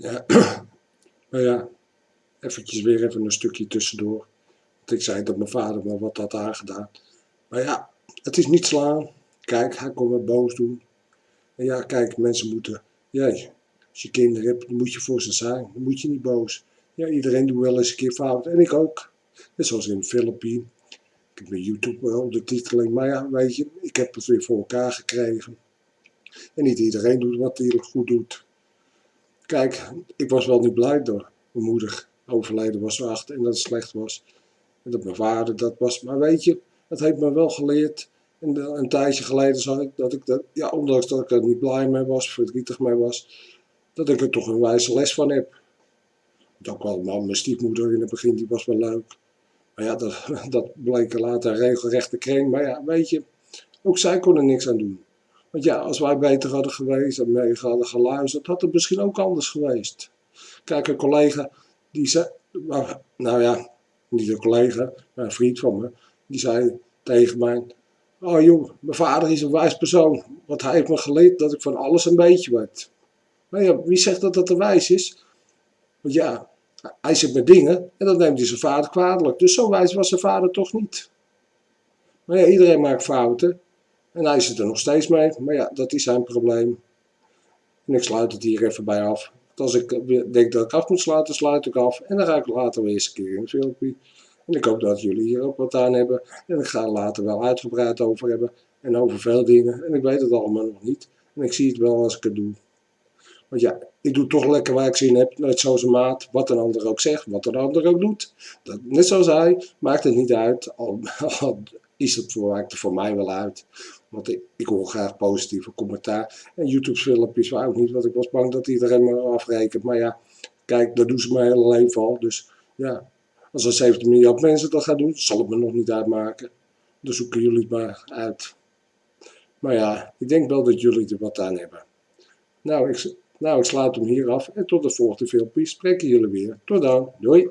Ja, maar ja, eventjes weer even een stukje tussendoor. Want ik zei dat mijn vader me wat had aangedaan. Maar ja, het is niet slaan. Kijk, hij kon me boos doen. En ja, kijk, mensen moeten, jij, als je kinderen hebt, moet je voor ze zijn. Dan moet je niet boos. Ja, iedereen doet wel eens een keer fout. En ik ook. Net zoals in de Filipijn. Ik heb mijn YouTube wel ondertiteling. Maar ja, weet je, ik heb het weer voor elkaar gekregen. En niet iedereen doet wat hij goed doet. Kijk, ik was wel niet blij dat mijn moeder overleden was acht en dat het slecht was. En dat mijn vader dat was. Maar weet je, het heeft me wel geleerd. En een tijdje geleden zag ik dat ik dat, ja, ondanks dat ik er niet blij mee was, verdrietig mee was, dat ik er toch een wijze les van heb. Ook wel mijn stiefmoeder in het begin, die was wel leuk. Maar ja, dat, dat bleek later een regelrechte kring. Maar ja, weet je, ook zij kon er niks aan doen. Want ja, als wij beter hadden geweest en mee hadden geluisterd, had het misschien ook anders geweest. Kijk, een collega, die zei, nou ja, niet een collega, maar een vriend van me, die zei tegen mij, oh joh, mijn vader is een wijs persoon, want hij heeft me geleerd dat ik van alles een beetje weet. Maar ja, wie zegt dat dat een wijs is? Want ja, hij zit met dingen en dan neemt hij zijn vader kwalijk. Dus zo wijs was zijn vader toch niet. Maar ja, iedereen maakt fouten. En hij zit er nog steeds mee. Maar ja, dat is zijn probleem. En ik sluit het hier even bij af. als ik denk dat ik af moet sluiten, sluit ik af. En dan ga ik later weer eens een keer in een filmpje. En ik hoop dat jullie hier ook wat aan hebben. En ik ga er later wel uitgebreid over hebben. En over veel dingen. En ik weet het allemaal nog niet. En ik zie het wel als ik het doe. Want ja, ik doe toch lekker waar ik zin heb. Net zoals een maat. Wat een ander ook zegt. Wat een ander ook doet. Dat, net zoals hij. Maakt het niet uit. Al is het voor, mij wel uit. Want ik, ik hoor graag positieve commentaar. En YouTube filmpjes wou ook niet. Want ik was bang dat iedereen me afrekent. Maar ja, kijk, dat doen ze mijn hele leven al. Dus ja, als er 17 miljard mensen dat gaan doen, zal het me nog niet uitmaken. Dus zoeken jullie het maar uit. Maar ja, ik denk wel dat jullie er wat aan hebben. Nou, ik, nou, ik sluit hem hier af en tot de volgende filmpje spreken jullie weer. Tot dan, doei!